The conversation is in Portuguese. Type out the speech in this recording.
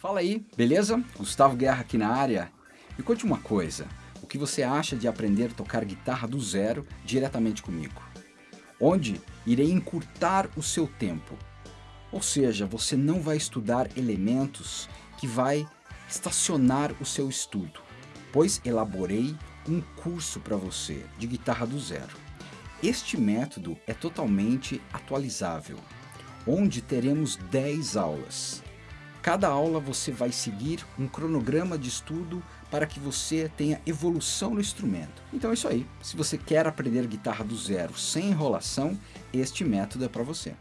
Fala aí, beleza? Gustavo Guerra aqui na área. Me conte uma coisa, o que você acha de aprender a tocar guitarra do zero diretamente comigo? Onde irei encurtar o seu tempo. Ou seja, você não vai estudar elementos que vai estacionar o seu estudo, pois elaborei um curso para você de guitarra do zero. Este método é totalmente atualizável, onde teremos 10 aulas Cada aula você vai seguir um cronograma de estudo para que você tenha evolução no instrumento. Então é isso aí. Se você quer aprender guitarra do zero sem enrolação, este método é para você.